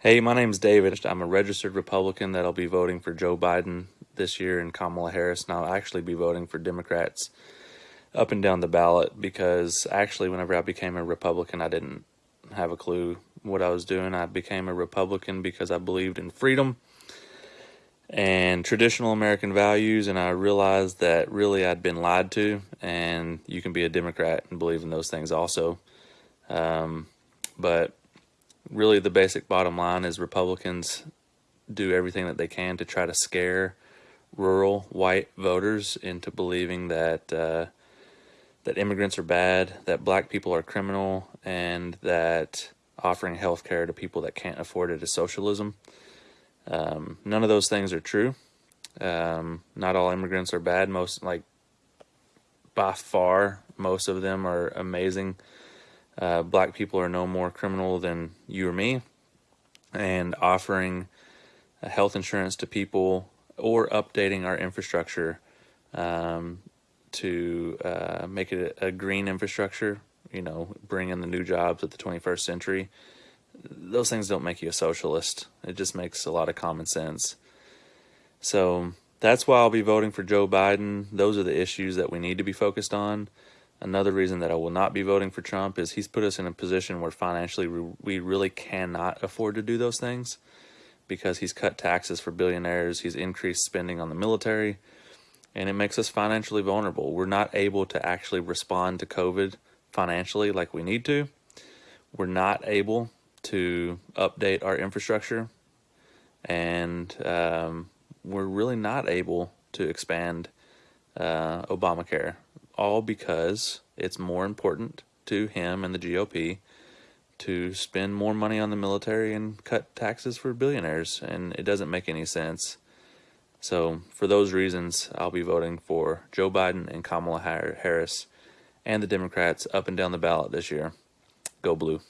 Hey, my name's David. I'm a registered Republican that'll be voting for Joe Biden this year and Kamala Harris, and I'll actually be voting for Democrats up and down the ballot because actually, whenever I became a Republican, I didn't have a clue what I was doing. I became a Republican because I believed in freedom and traditional American values, and I realized that really I'd been lied to, and you can be a Democrat and believe in those things also. Um, but really the basic bottom line is Republicans do everything that they can to try to scare rural white voters into believing that uh, that immigrants are bad, that black people are criminal, and that offering health care to people that can't afford it is socialism. Um, none of those things are true. Um, not all immigrants are bad. Most, like, by far, most of them are amazing uh, black people are no more criminal than you or me, and offering uh, health insurance to people or updating our infrastructure um, to uh, make it a, a green infrastructure, you know, bring in the new jobs of the 21st century. Those things don't make you a socialist. It just makes a lot of common sense. So that's why I'll be voting for Joe Biden. Those are the issues that we need to be focused on. Another reason that I will not be voting for Trump is he's put us in a position where financially we really cannot afford to do those things because he's cut taxes for billionaires, he's increased spending on the military, and it makes us financially vulnerable. We're not able to actually respond to COVID financially like we need to. We're not able to update our infrastructure, and um, we're really not able to expand uh, Obamacare all because it's more important to him and the GOP to spend more money on the military and cut taxes for billionaires, and it doesn't make any sense. So, for those reasons, I'll be voting for Joe Biden and Kamala Harris and the Democrats up and down the ballot this year. Go Blue.